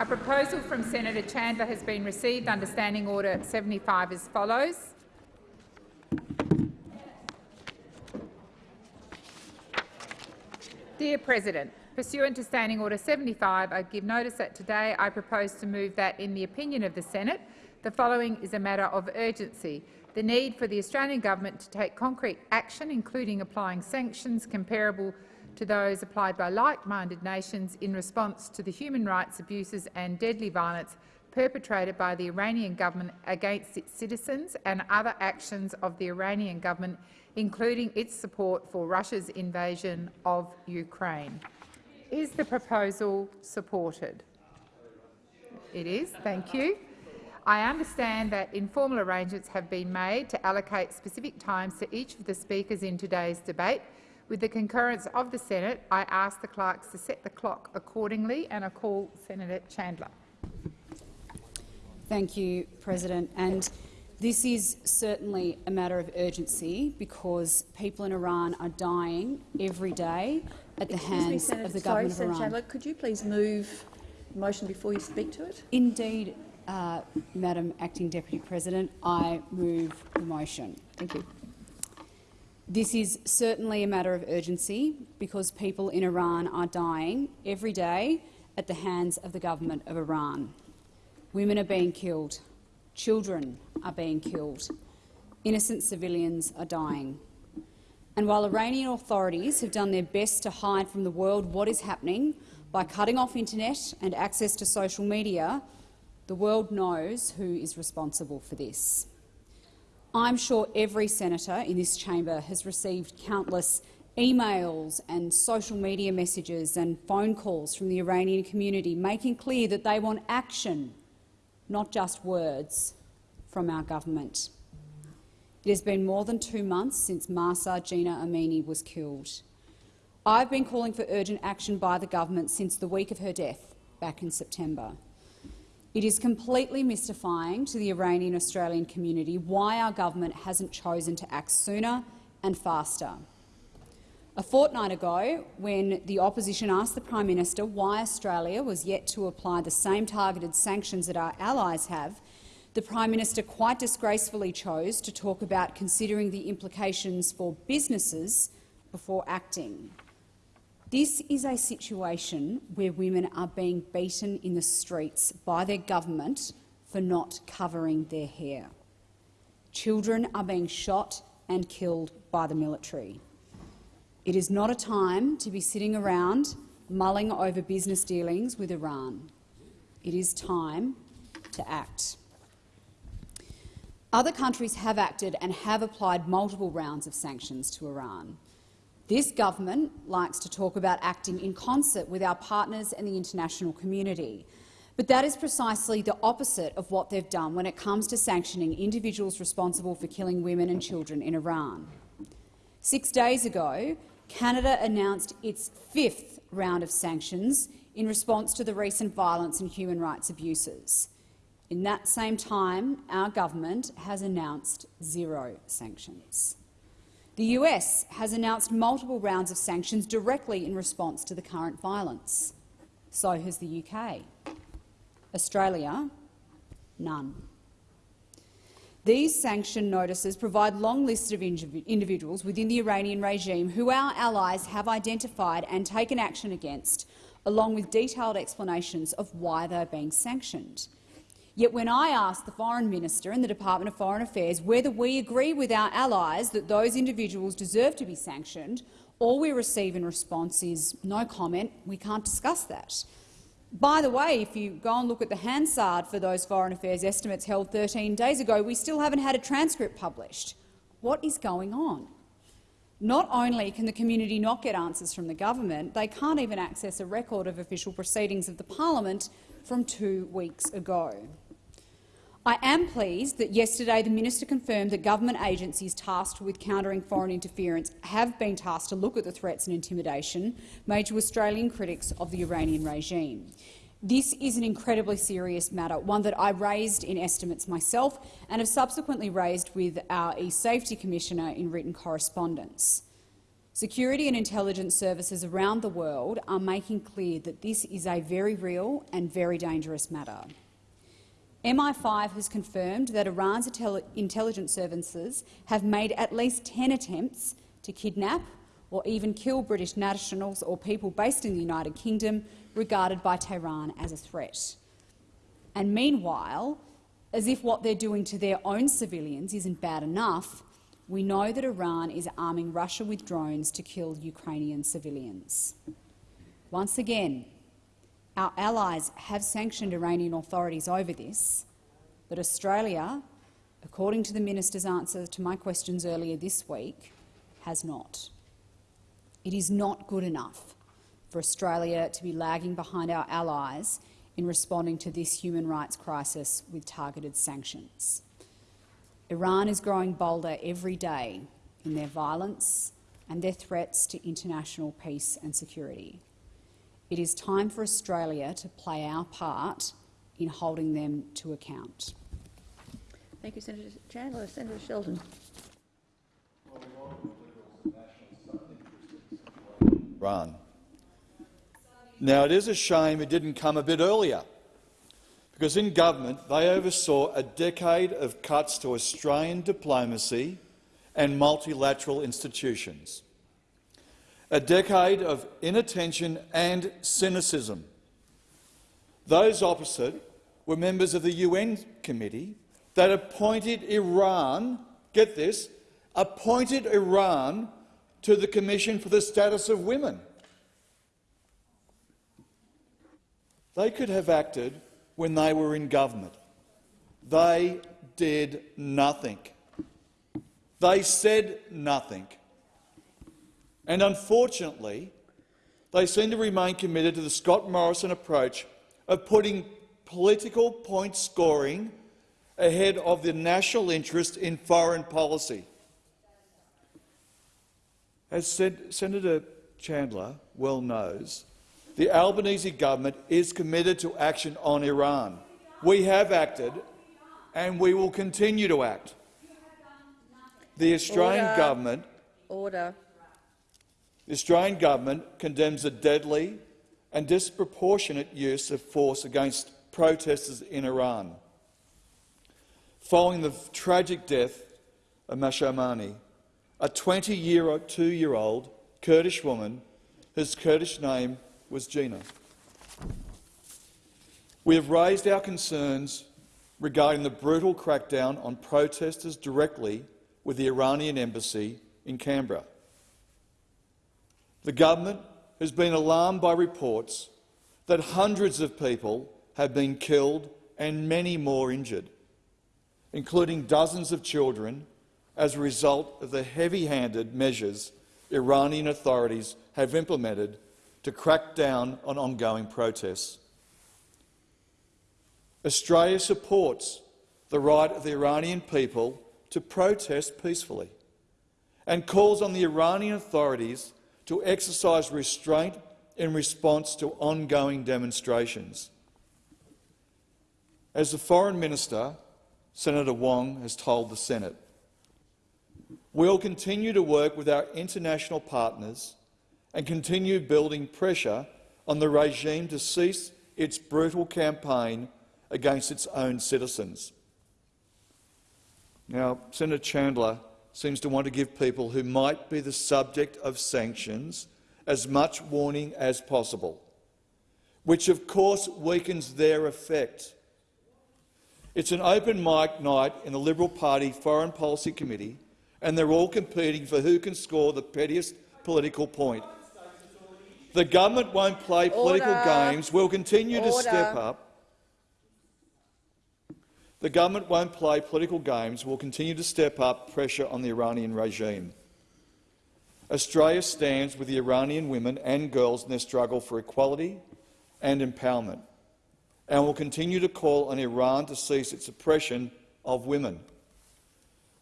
A proposal from Senator Chandler has been received under Standing Order 75 as follows. Dear President, pursuant to Standing Order 75, I give notice that today I propose to move that, in the opinion of the Senate, the following is a matter of urgency. The need for the Australian government to take concrete action, including applying sanctions comparable to those applied by like-minded nations in response to the human rights abuses and deadly violence perpetrated by the Iranian government against its citizens and other actions of the Iranian government, including its support for Russia's invasion of Ukraine. Is the proposal supported? It is. Thank you. I understand that informal arrangements have been made to allocate specific times to each of the speakers in today's debate. With the concurrence of the Senate, I ask the clerks to set the clock accordingly, and I call Senator Chandler. Thank you, President. And this is certainly a matter of urgency because people in Iran are dying every day at the Excuse hands me, of the Sorry, government Senator of Iran. Chandler, could you please move the motion before you speak to it? Indeed, uh, Madam Acting Deputy President, I move the motion. Thank you. This is certainly a matter of urgency because people in Iran are dying every day at the hands of the government of Iran. Women are being killed. Children are being killed. Innocent civilians are dying. And while Iranian authorities have done their best to hide from the world what is happening by cutting off internet and access to social media, the world knows who is responsible for this. I'm sure every senator in this chamber has received countless emails and social media messages and phone calls from the Iranian community making clear that they want action, not just words, from our government. It has been more than two months since Mahsa Jina Amini was killed. I've been calling for urgent action by the government since the week of her death back in September. It is completely mystifying to the Iranian Australian community why our government hasn't chosen to act sooner and faster. A fortnight ago, when the opposition asked the Prime Minister why Australia was yet to apply the same targeted sanctions that our allies have, the Prime Minister quite disgracefully chose to talk about considering the implications for businesses before acting. This is a situation where women are being beaten in the streets by their government for not covering their hair. Children are being shot and killed by the military. It is not a time to be sitting around mulling over business dealings with Iran. It is time to act. Other countries have acted and have applied multiple rounds of sanctions to Iran. This government likes to talk about acting in concert with our partners and the international community. But that is precisely the opposite of what they've done when it comes to sanctioning individuals responsible for killing women and children in Iran. Six days ago, Canada announced its fifth round of sanctions in response to the recent violence and human rights abuses. In that same time, our government has announced zero sanctions. The US has announced multiple rounds of sanctions directly in response to the current violence. So has the UK. Australia, none. These sanction notices provide long lists of individuals within the Iranian regime who our allies have identified and taken action against, along with detailed explanations of why they are being sanctioned. Yet when I ask the Foreign Minister and the Department of Foreign Affairs whether we agree with our allies that those individuals deserve to be sanctioned, all we receive in response is no comment, we can't discuss that. By the way, if you go and look at the Hansard for those Foreign Affairs estimates held 13 days ago, we still haven't had a transcript published. What is going on? Not only can the community not get answers from the government, they can't even access a record of official proceedings of the parliament from two weeks ago. I am pleased that yesterday the minister confirmed that government agencies tasked with countering foreign interference have been tasked to look at the threats and intimidation made to Australian critics of the Iranian regime. This is an incredibly serious matter, one that I raised in estimates myself and have subsequently raised with our e-Safety Commissioner in written correspondence. Security and intelligence services around the world are making clear that this is a very real and very dangerous matter. MI5 has confirmed that Iran's intelligence services have made at least 10 attempts to kidnap or even kill British nationals or people based in the United Kingdom regarded by Tehran as a threat. And meanwhile, as if what they're doing to their own civilians isn't bad enough, we know that Iran is arming Russia with drones to kill Ukrainian civilians. Once again, our allies have sanctioned Iranian authorities over this, but Australia, according to the minister's answer to my questions earlier this week, has not. It is not good enough for Australia to be lagging behind our allies in responding to this human rights crisis with targeted sanctions. Iran is growing bolder every day in their violence and their threats to international peace and security. It is time for Australia to play our part in holding them to account. Thank you, Senator Chandler. Senator Sheldon. Iran. Now, it is a shame it didn't come a bit earlier, because in government they oversaw a decade of cuts to Australian diplomacy and multilateral institutions, a decade of inattention and cynicism. Those opposite were members of the UN committee that appointed Iran, get this, appointed Iran to the Commission for the Status of Women. They could have acted when they were in government. They did nothing. They said nothing. And unfortunately, they seem to remain committed to the Scott Morrison approach of putting political point scoring ahead of the national interest in foreign policy. As said, Senator Chandler well knows, the Albanese government is committed to action on Iran. We have acted and we will continue to act. The Australian Order. government Order. The Australian government condemns the deadly and disproportionate use of force against protesters in Iran. Following the tragic death of Masha Amani, a 22-year-old Kurdish woman whose Kurdish name was Jina. We have raised our concerns regarding the brutal crackdown on protesters directly with the Iranian embassy in Canberra. The government has been alarmed by reports that hundreds of people have been killed and many more injured, including dozens of children as a result of the heavy-handed measures Iranian authorities have implemented to crack down on ongoing protests. Australia supports the right of the Iranian people to protest peacefully and calls on the Iranian authorities to exercise restraint in response to ongoing demonstrations. As the Foreign Minister, Senator Wong, has told the Senate, we'll continue to work with our international partners and continue building pressure on the regime to cease its brutal campaign against its own citizens. Now, Senator Chandler seems to want to give people who might be the subject of sanctions as much warning as possible, which of course weakens their effect. It's an open mic night in the Liberal Party Foreign Policy Committee, and they're all competing for who can score the pettiest political point. The government won't play political Order. games. We'll continue to step up. The government won't play political games. We'll continue to step up pressure on the Iranian regime. Australia stands with the Iranian women and girls in their struggle for equality and empowerment, and will continue to call on Iran to cease its oppression of women.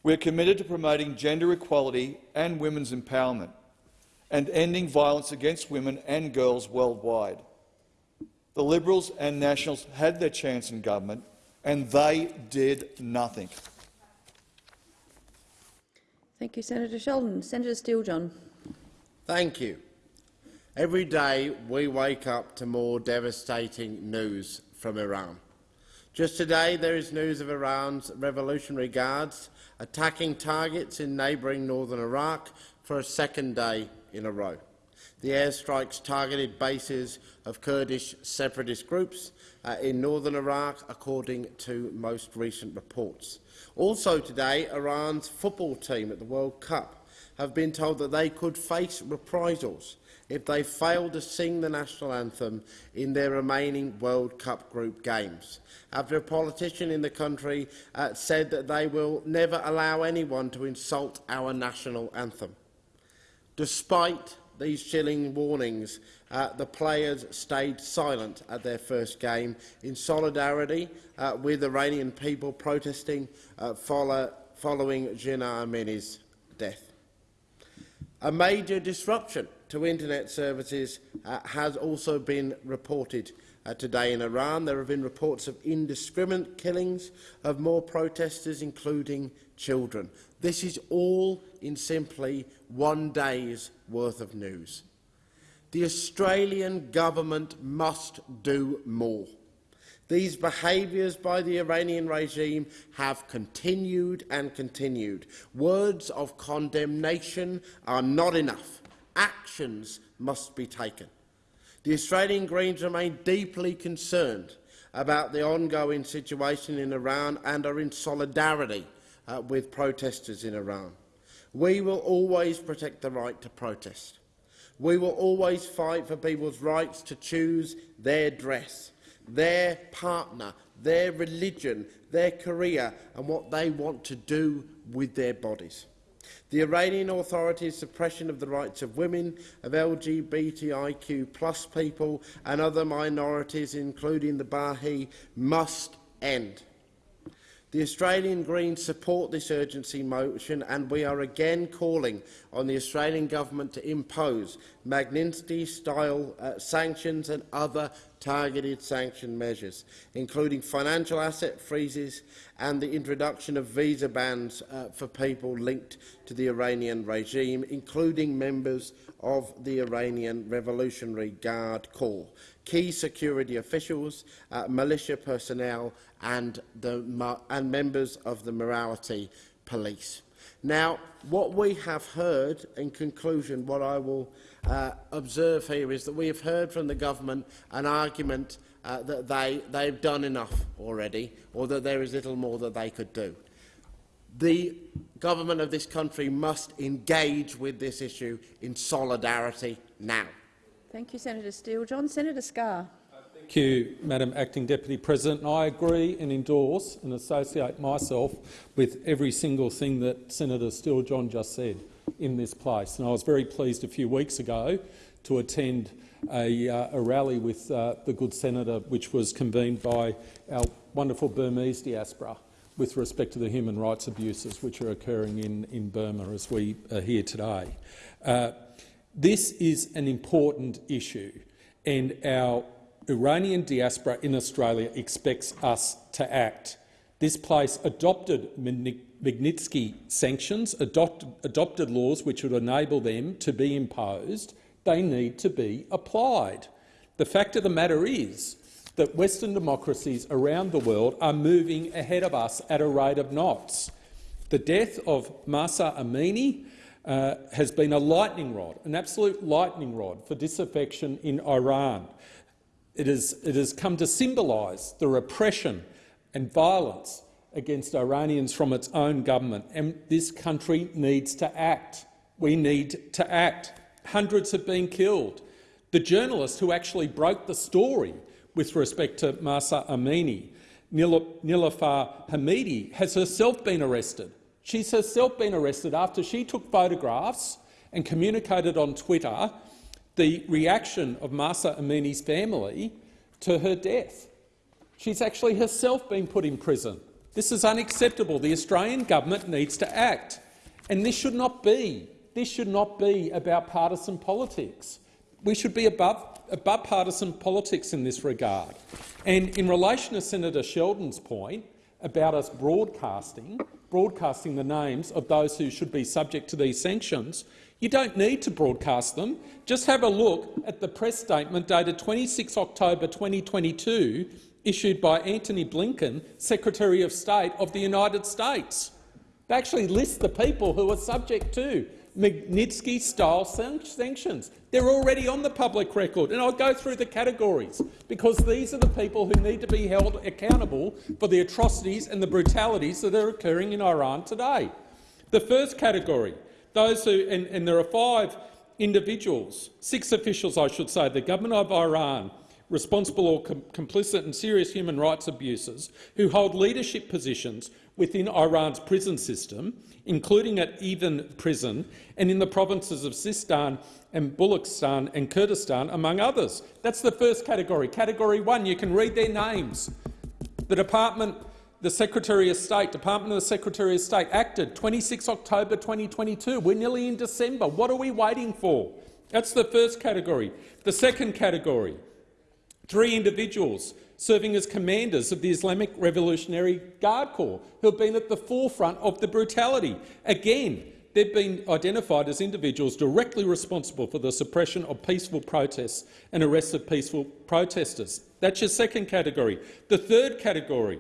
We are committed to promoting gender equality and women's empowerment and ending violence against women and girls worldwide. The Liberals and Nationals had their chance in government, and they did nothing. Thank you, Senator Sheldon. Senator Steele-John. Thank you. Every day we wake up to more devastating news from Iran. Just today there is news of Iran's Revolutionary Guards attacking targets in neighbouring northern Iraq for a second day in a row. The airstrikes targeted bases of Kurdish separatist groups uh, in northern Iraq, according to most recent reports. Also today, Iran's football team at the World Cup have been told that they could face reprisals if they fail to sing the national anthem in their remaining World Cup group games, after a politician in the country uh, said that they will never allow anyone to insult our national anthem. Despite these chilling warnings, uh, the players stayed silent at their first game in solidarity uh, with Iranian people protesting uh, follow, following Jina Amini's death. A major disruption to internet services uh, has also been reported uh, today in Iran. There have been reports of indiscriminate killings of more protesters, including children. This is all in simply one day's worth of news. The Australian government must do more. These behaviours by the Iranian regime have continued and continued. Words of condemnation are not enough. Actions must be taken. The Australian Greens remain deeply concerned about the ongoing situation in Iran and are in solidarity uh, with protesters in Iran. We will always protect the right to protest. We will always fight for people's rights to choose their dress, their partner, their religion, their career and what they want to do with their bodies. The Iranian authorities' suppression of the rights of women, of LGBTIQ plus people and other minorities, including the Baha'i, must end. The Australian Greens support this urgency motion and we are again calling on the Australian government to impose Magnitsky-style uh, sanctions and other targeted sanction measures, including financial asset freezes and the introduction of visa bans uh, for people linked to the Iranian regime, including members of the Iranian Revolutionary Guard Corps, key security officials, uh, militia personnel and, the, and members of the morality police. Now, what we have heard, in conclusion, what I will uh, observe here is that we have heard from the government an argument uh, that they, they've done enough already, or that there is little more that they could do. The government of this country must engage with this issue in solidarity now. Thank you, Senator Steele-John. Senator Scarr. Thank you, Madam Acting Deputy President. I agree and endorse and associate myself with every single thing that Senator Steele-John just said in this place. And I was very pleased a few weeks ago to attend a, uh, a rally with uh, the good senator, which was convened by our wonderful Burmese diaspora with respect to the human rights abuses which are occurring in, in Burma as we are here today. Uh, this is an important issue, and our Iranian diaspora in Australia expects us to act. This place adopted Magnitsky sanctions, adopt, adopted laws which would enable them to be imposed. They need to be applied. The fact of the matter is that Western democracies around the world are moving ahead of us at a rate of knots. The death of Mahsa Amini uh, has been a lightning rod, an absolute lightning rod for disaffection in Iran. It, is, it has come to symbolise the repression and violence against Iranians from its own government, and this country needs to act. We need to act. Hundreds have been killed. The journalist who actually broke the story with respect to Mahsa Amini, Niloufar Hamidi, has herself been arrested. She's herself been arrested after she took photographs and communicated on Twitter the reaction of Mahsa Amini's family to her death. She's actually herself been put in prison. This is unacceptable. The Australian government needs to act. And this should not be, this should not be about partisan politics. We should be above, above partisan politics in this regard. And in relation to Senator Sheldon's point about us broadcasting, broadcasting the names of those who should be subject to these sanctions, You don't need to broadcast them. Just have a look at the press statement dated 26 October 2022 issued by Antony Blinken, Secretary of State of the United States. They actually list the people who are subject to Magnitsky-style sanctions. They're already on the public record, and I'll go through the categories, because these are the people who need to be held accountable for the atrocities and the brutalities that are occurring in Iran today. The first category, those who, and, and there are five individuals, six officials I should say, the government of Iran, responsible or com complicit in serious human rights abuses, who hold leadership positions within Iran's prison system, including at Evin prison and in the provinces of Sistan and Baluchistan and Kurdistan, among others. That's the first category. Category one, you can read their names. The Department, the Secretary of State, Department of the Secretary of State acted 26 October 2022. We're nearly in December. What are we waiting for? That's the first category. The second category, three individuals serving as commanders of the Islamic Revolutionary Guard Corps, who have been at the forefront of the brutality. Again, they've been identified as individuals directly responsible for the suppression of peaceful protests and arrests of peaceful protesters. That's your second category. The third category,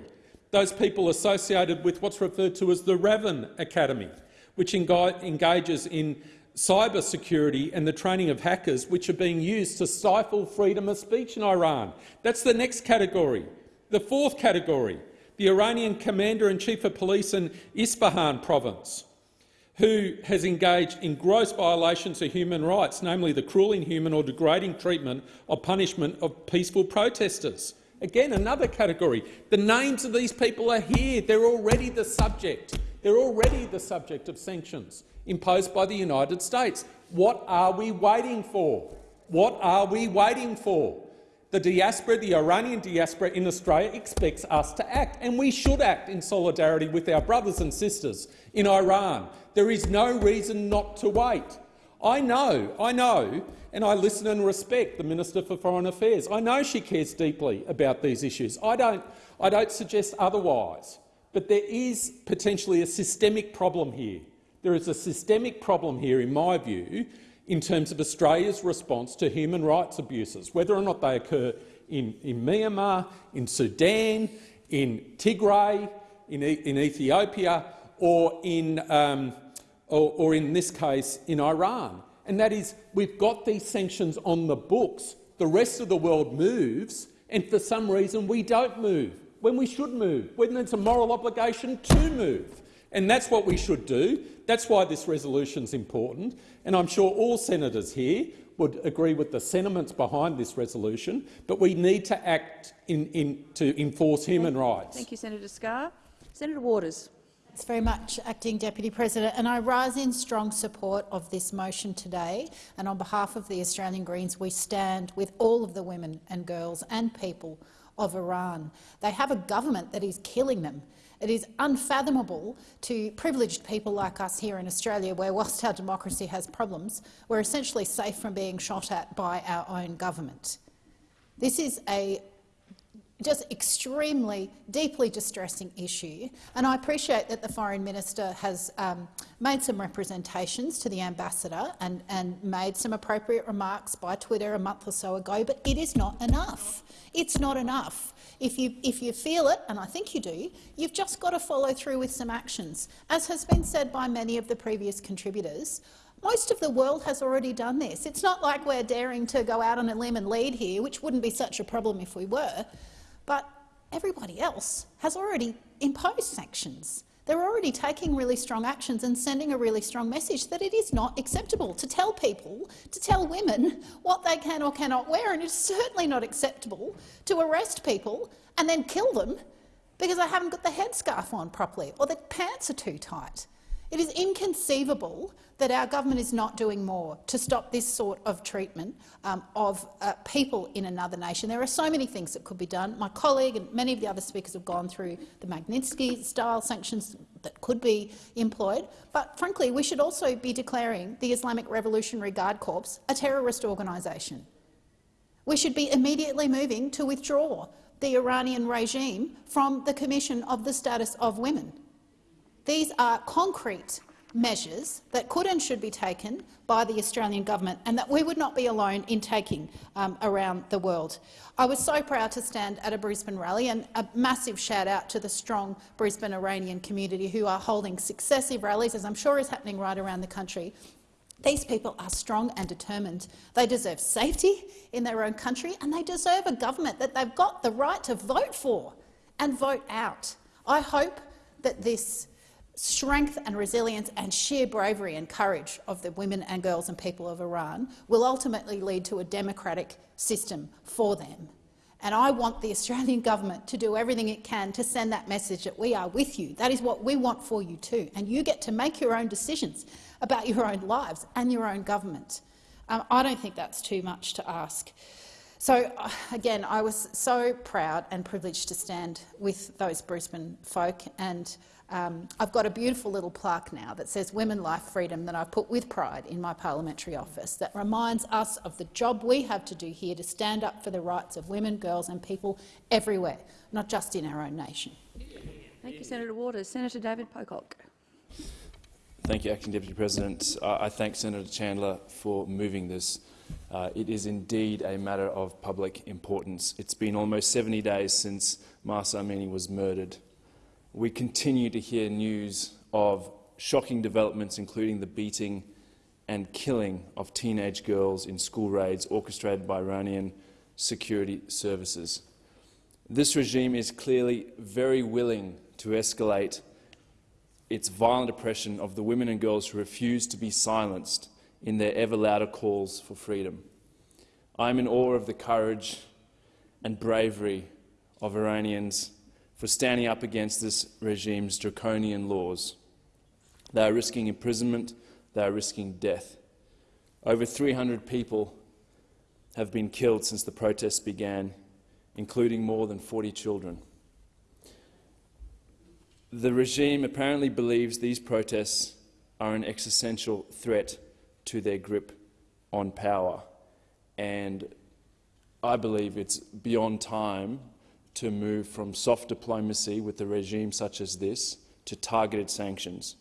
those people associated with what's referred to as the Raven Academy, which engages in cyber security and the training of hackers which are being used to stifle freedom of speech in Iran. That's the next category. The fourth category, the Iranian commander-in-chief of police in Isfahan province, who has engaged in gross violations of human rights, namely the cruel, inhuman or degrading treatment or punishment of peaceful protesters. Again, another category. The names of these people are here. They're already the subject. They're already the subject of sanctions imposed by the United States. What are we waiting for? What are we waiting for? The diaspora, the Iranian diaspora in Australia expects us to act, and we should act in solidarity with our brothers and sisters in Iran. There is no reason not to wait. I know, I know, and I listen and respect the Minister for Foreign Affairs. I know she cares deeply about these issues. I don't, I don't suggest otherwise. But there is potentially a systemic problem here. There is a systemic problem here, in my view, in terms of Australia's response to human rights abuses, whether or not they occur in, in Myanmar, in Sudan, in Tigray, in, in Ethiopia, or in, um, or, or in this case in Iran. And that is, we've got these sanctions on the books. The rest of the world moves, and for some reason we don't move, when we should move, when there's a moral obligation to move. And that's what we should do. That's why this resolution is important. And I'm sure all senators here would agree with the sentiments behind this resolution, but we need to act in, in, to enforce human Thank, rights. Thank you, Senator Scarr. Senator Waters. Thanks very much, Acting Deputy President. And I rise in strong support of this motion today. And on behalf of the Australian Greens, we stand with all of the women and girls and people of Iran. They have a government that is killing them. It is unfathomable to privileged people like us here in Australia, where whilst our democracy has problems, we're essentially safe from being shot at by our own government. This is a just extremely, deeply distressing issue. And I appreciate that the Foreign Minister has um, made some representations to the Ambassador and, and made some appropriate remarks by Twitter a month or so ago, but it is not enough. It's not enough. If you, if you feel it, and I think you do, you've just got to follow through with some actions. As has been said by many of the previous contributors, most of the world has already done this. It's not like we're daring to go out on a limb and lead here, which wouldn't be such a problem if we were. But everybody else has already imposed sanctions. They're already taking really strong actions and sending a really strong message that it is not acceptable to tell people, to tell women what they can or cannot wear, and it's certainly not acceptable to arrest people and then kill them because they haven't got the headscarf on properly or their pants are too tight. It is inconceivable that our government is not doing more to stop this sort of treatment um, of uh, people in another nation. There are so many things that could be done. My colleague and many of the other speakers have gone through the Magnitsky-style sanctions that could be employed. But frankly, we should also be declaring the Islamic Revolutionary Guard Corps a terrorist organisation. We should be immediately moving to withdraw the Iranian regime from the Commission of the Status of Women. These are concrete measures that could and should be taken by the Australian government and that we would not be alone in taking um, around the world. I was so proud to stand at a Brisbane rally and a massive shout-out to the strong Brisbane Iranian community who are holding successive rallies, as I'm sure is happening right around the country. These people are strong and determined. They deserve safety in their own country and they deserve a government that they've got the right to vote for and vote out. I hope that this strength and resilience and sheer bravery and courage of the women and girls and people of Iran will ultimately lead to a democratic system for them. And I want the Australian government to do everything it can to send that message that we are with you. That is what we want for you too. And you get to make your own decisions about your own lives and your own government. Um, I don't think that's too much to ask. So, uh, again, I was so proud and privileged to stand with those Brisbane folk and um, I've got a beautiful little plaque now that says Women, Life, Freedom that I've put with pride in my parliamentary office that reminds us of the job we have to do here to stand up for the rights of women, girls and people everywhere, not just in our own nation. Thank you, Senator Waters. Senator David Pocock. Thank you, Acting Deputy President. Uh, I thank Senator Chandler for moving this. Uh, it is indeed a matter of public importance. It's been almost 70 days since Mahsa Amini was murdered we continue to hear news of shocking developments, including the beating and killing of teenage girls in school raids orchestrated by Iranian security services. This regime is clearly very willing to escalate its violent oppression of the women and girls who refuse to be silenced in their ever louder calls for freedom. I am in awe of the courage and bravery of Iranians for standing up against this regime's draconian laws. They are risking imprisonment, they are risking death. Over 300 people have been killed since the protests began, including more than 40 children. The regime apparently believes these protests are an existential threat to their grip on power, and I believe it's beyond time to move from soft diplomacy with a regime such as this to targeted sanctions.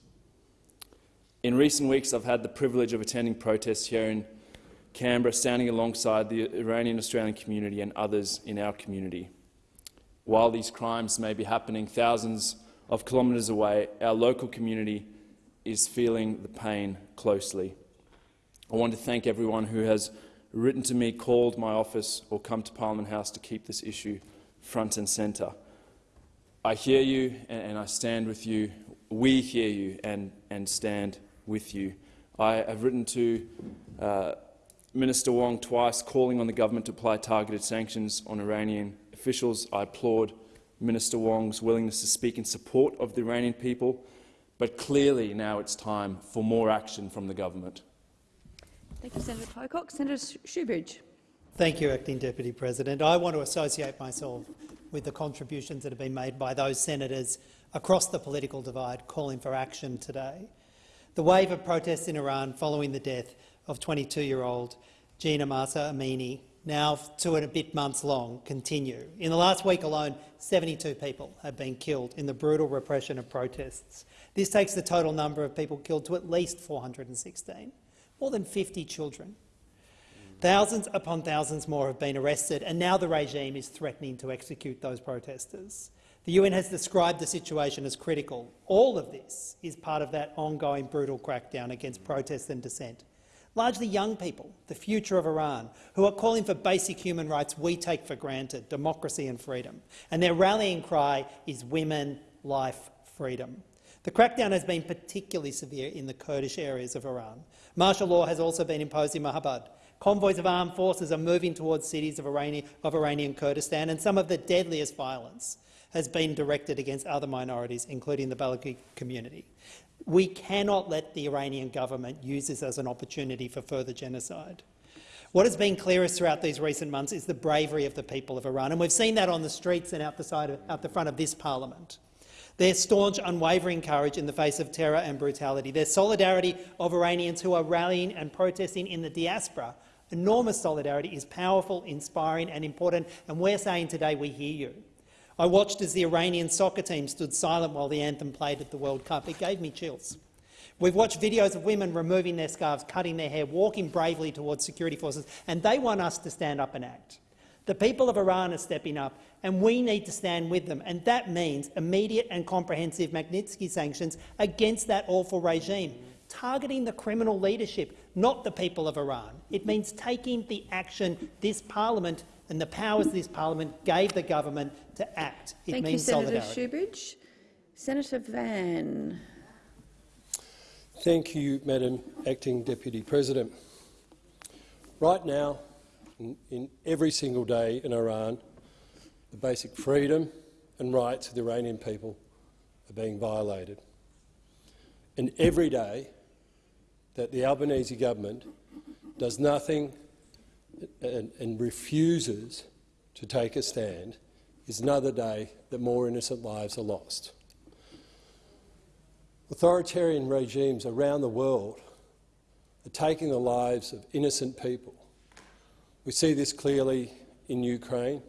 In recent weeks, I've had the privilege of attending protests here in Canberra, standing alongside the Iranian Australian community and others in our community. While these crimes may be happening thousands of kilometres away, our local community is feeling the pain closely. I want to thank everyone who has written to me, called my office or come to Parliament House to keep this issue front and centre. I hear you and I stand with you. We hear you and, and stand with you. I have written to uh, Minister Wong twice calling on the government to apply targeted sanctions on Iranian officials. I applaud Minister Wong's willingness to speak in support of the Iranian people, but clearly now it's time for more action from the government. Thank you, Senator Pocock. Senator Shoebridge. Thank you, Acting Deputy President. I want to associate myself with the contributions that have been made by those senators across the political divide calling for action today. The wave of protests in Iran following the death of 22-year-old Jina Mahsa Amini, now two and a bit months long, continue. In the last week alone, 72 people have been killed in the brutal repression of protests. This takes the total number of people killed to at least 416, more than 50 children. Thousands upon thousands more have been arrested, and now the regime is threatening to execute those protesters. The UN has described the situation as critical. All of this is part of that ongoing brutal crackdown against protest and dissent. Largely young people, the future of Iran, who are calling for basic human rights we take for granted, democracy and freedom. And their rallying cry is women, life, freedom. The crackdown has been particularly severe in the Kurdish areas of Iran. Martial law has also been imposed in Mahabad, Convoys of armed forces are moving towards cities of Iranian, of Iranian Kurdistan, and some of the deadliest violence has been directed against other minorities, including the Balochi community. We cannot let the Iranian government use this as an opportunity for further genocide. What has been clearest throughout these recent months is the bravery of the people of Iran, and we've seen that on the streets and out the, side of, out the front of this parliament. Their staunch, unwavering courage in the face of terror and brutality, their solidarity of Iranians who are rallying and protesting in the diaspora Enormous solidarity is powerful, inspiring and important, and we're saying today we hear you. I watched as the Iranian soccer team stood silent while the anthem played at the World Cup. It gave me chills. We've watched videos of women removing their scarves, cutting their hair, walking bravely towards security forces, and they want us to stand up and act. The people of Iran are stepping up, and we need to stand with them, and that means immediate and comprehensive Magnitsky sanctions against that awful regime, targeting the criminal leadership, not the people of Iran. It means taking the action this parliament and the powers this parliament gave the government to act. It Thank you, Senator solidarity. Shoebridge. Senator Van. Thank you, Madam Acting Deputy President. Right now, in, in every single day in Iran, the basic freedom and rights of the Iranian people are being violated. And every day that the Albanese government does nothing and, and refuses to take a stand is another day that more innocent lives are lost. Authoritarian regimes around the world are taking the lives of innocent people. We see this clearly in Ukraine,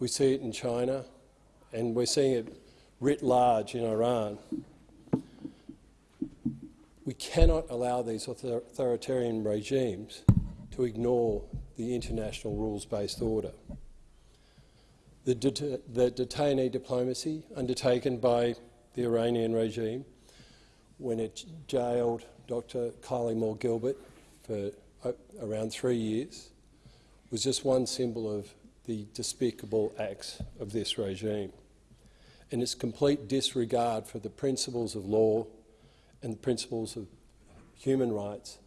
we see it in China, and we're seeing it writ large in Iran. We cannot allow these authoritarian regimes to ignore the international rules-based order. The, det the detainee diplomacy undertaken by the Iranian regime when it jailed Dr Kylie Moore-Gilbert for uh, around three years was just one symbol of the despicable acts of this regime and its complete disregard for the principles of law and the principles of human rights,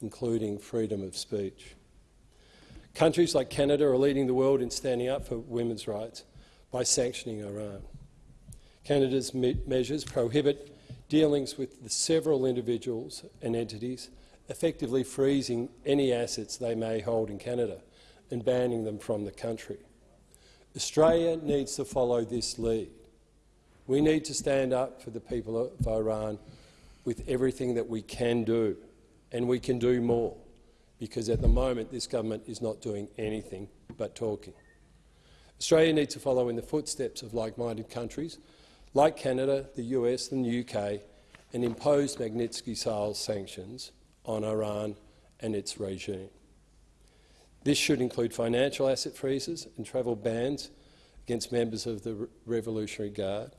including freedom of speech. Countries like Canada are leading the world in standing up for women's rights by sanctioning Iran. Canada's me measures prohibit dealings with the several individuals and entities, effectively freezing any assets they may hold in Canada and banning them from the country. Australia needs to follow this lead. We need to stand up for the people of Iran with everything that we can do, and we can do more, because at the moment this government is not doing anything but talking. Australia needs to follow in the footsteps of like-minded countries like Canada, the US and the UK, and impose Magnitsky-style sanctions on Iran and its regime. This should include financial asset freezes and travel bans against members of the Revolutionary Guard,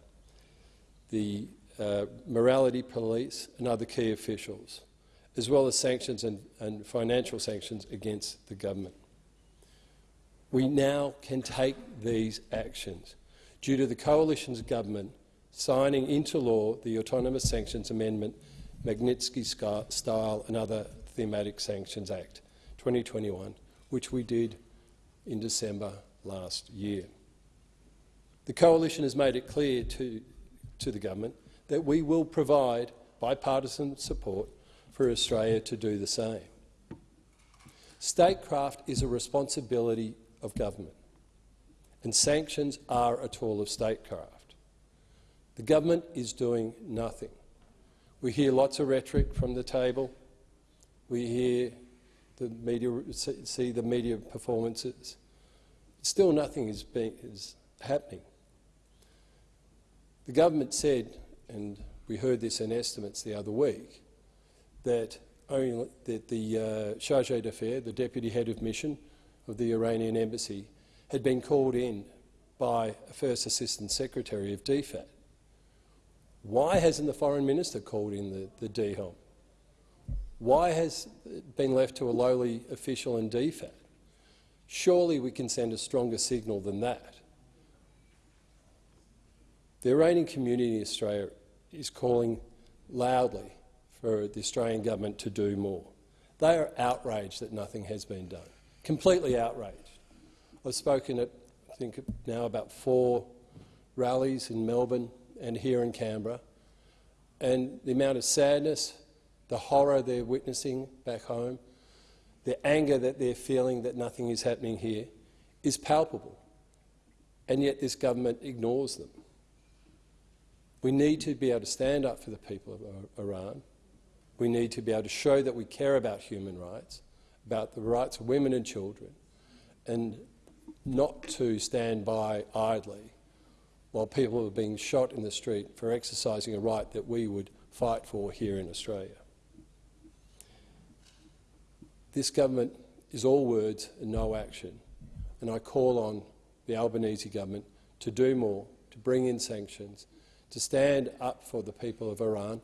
the uh, morality police and other key officials, as well as sanctions and, and financial sanctions against the government. We now can take these actions due to the coalition's government signing into law the Autonomous Sanctions Amendment, Magnitsky-style and other Thematic Sanctions Act 2021, which we did in December last year. The coalition has made it clear to, to the government that we will provide bipartisan support for Australia to do the same. Statecraft is a responsibility of government, and sanctions are a tool of statecraft. The government is doing nothing. We hear lots of rhetoric from the table. We hear the media, see the media performances. Still nothing is, being, is happening. The government said, and we heard this in estimates the other week, that, only, that the uh, charge d'affaires, the deputy head of mission of the Iranian embassy, had been called in by a First Assistant Secretary of DFAT why hasn't the Foreign Minister called in the, the DHOM? Why has it been left to a lowly official in DFAT? Surely we can send a stronger signal than that. The Iranian community in Australia is calling loudly for the Australian government to do more. They are outraged that nothing has been done, completely outraged. I've spoken at, I think, now about four rallies in Melbourne and here in Canberra, and the amount of sadness, the horror they're witnessing back home, the anger that they're feeling that nothing is happening here is palpable. And yet this government ignores them. We need to be able to stand up for the people of Iran. We need to be able to show that we care about human rights, about the rights of women and children, and not to stand by idly while people are being shot in the street for exercising a right that we would fight for here in Australia. This government is all words and no action, and I call on the Albanese government to do more, to bring in sanctions, to stand up for the people of Iran.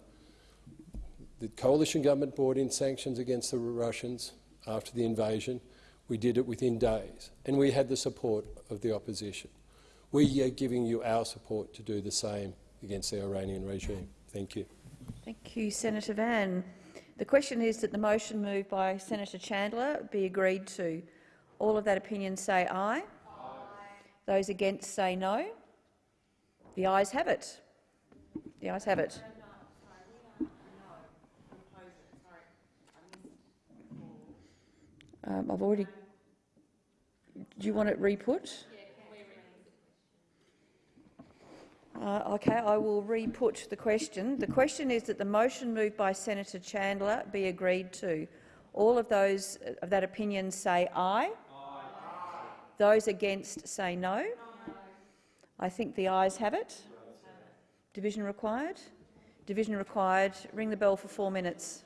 The coalition government brought in sanctions against the Russians after the invasion. We did it within days, and we had the support of the opposition. We are giving you our support to do the same against the Iranian regime. Thank you. Thank you, Senator Van. The question is that the motion moved by Senator Chandler be agreed to. All of that opinion say aye. aye. Those against say no. The ayes have it. The ayes have it. Um, I've already. Do you want it re-put? Uh, okay, I will re-put the question. The question is that the motion moved by Senator Chandler be agreed to. All of those of that opinion say aye. aye. Those against say no. I think the ayes have it. Division required. Division required. Ring the bell for four minutes.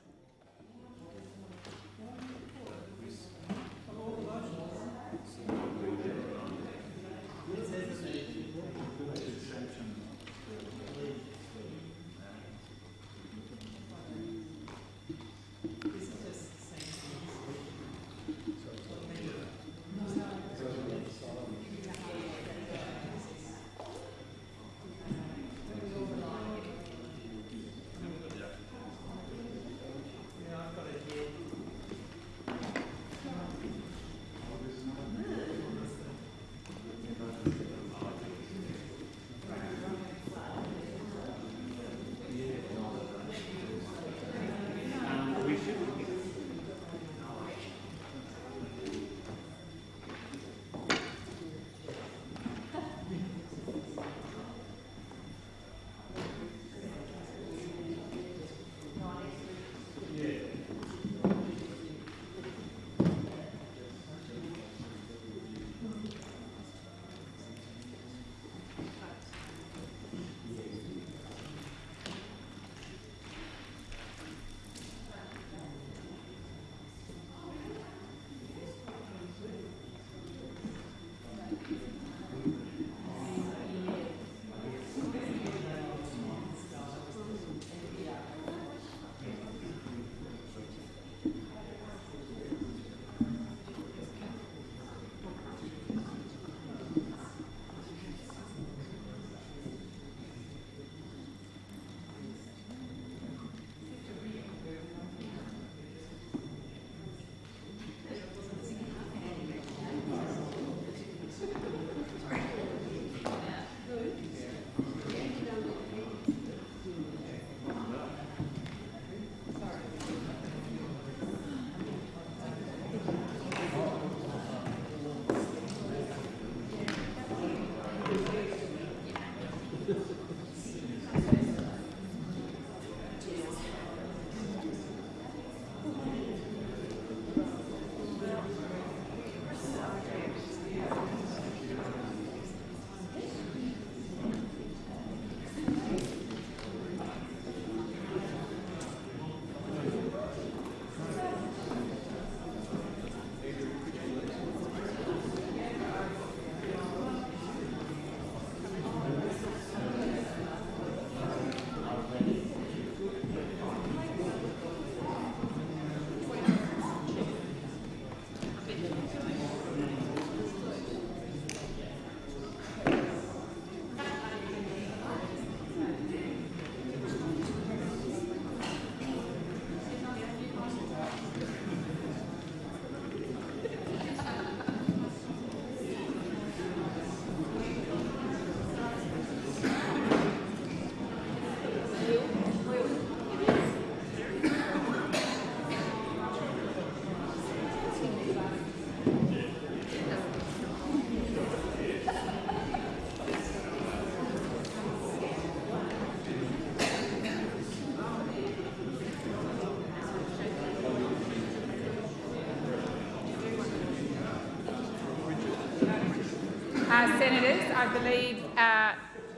Senators, I believe uh,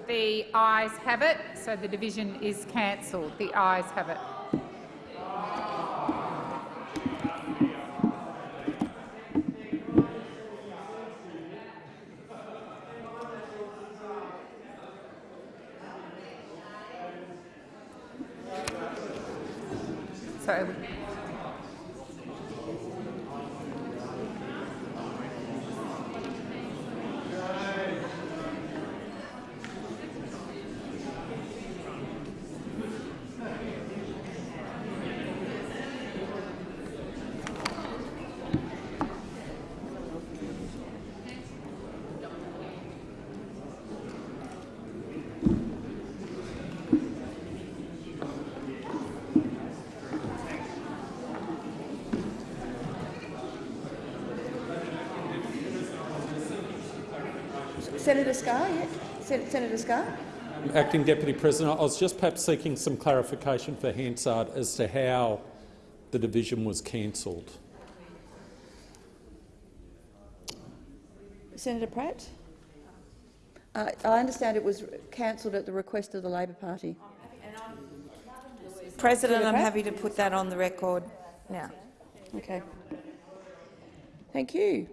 The ayes have it, so the division is cancelled. The ayes have it. So Senator Scarr, yeah. Sen Senator Scarr. Acting Deputy President, I was just perhaps seeking some clarification for Hansard as to how the division was cancelled. Senator Pratt. Uh, I understand it was cancelled at the request of the Labor Party. President, I'm happy to put that on the record now. Okay. Thank you.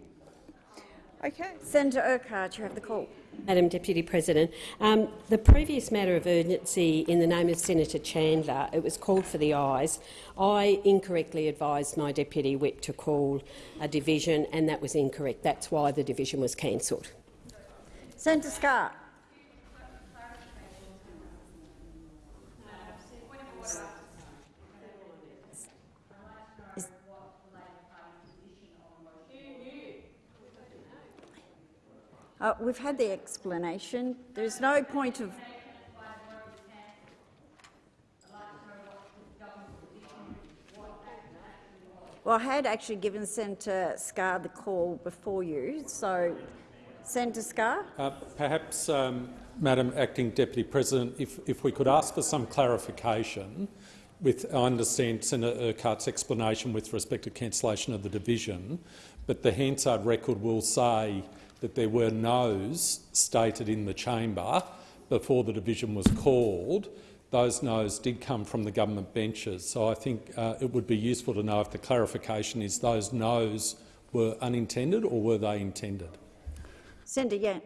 Okay. Senator Urquhart, you have the call. Madam Deputy President, um, the previous matter of urgency in the name of Senator Chandler, it was called for the ayes. I incorrectly advised my Deputy Whip to call a division, and that was incorrect. That's why the division was cancelled. Senator Scarr. We've had the explanation. There's no point of. Well, I had actually given Senator Scarr the call before you, so Senator Scarr. Uh, perhaps, um, Madam Acting Deputy President, if, if we could ask for some clarification with, I understand Senator Urquhart's explanation with respect to cancellation of the division, but the Hansard record will say that there were noes stated in the chamber before the division was called. Those noes did come from the government benches, so I think uh, it would be useful to know if the clarification is those noes were unintended or were they intended. Senator Yan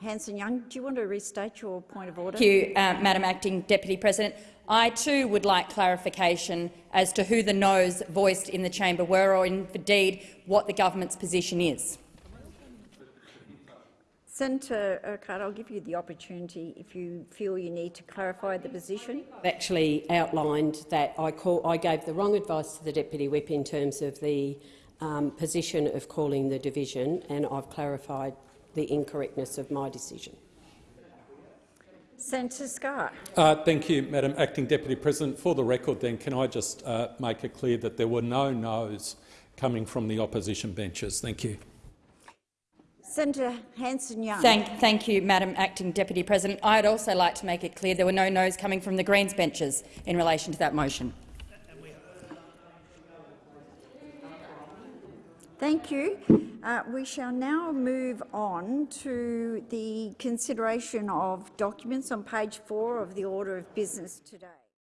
Hanson Young, do you want to restate your point of order? Thank you, uh, Madam Acting Deputy President. I too would like clarification as to who the noes voiced in the chamber were, or indeed what the government's position is. Senator Urquhart, I'll give you the opportunity if you feel you need to clarify the position. I've actually outlined that I, call, I gave the wrong advice to the Deputy Whip in terms of the um, position of calling the division, and I've clarified the incorrectness of my decision. Senator Scarr. Uh, thank you, Madam Acting Deputy President. For the record, then, can I just uh, make it clear that there were no noes coming from the opposition benches? Thank you. Senator Hanson Young. Thank, thank you, Madam Acting Deputy President. I'd also like to make it clear there were no noes coming from the Greens benches in relation to that motion. Thank you. Uh, we shall now move on to the consideration of documents on page four of the order of business today.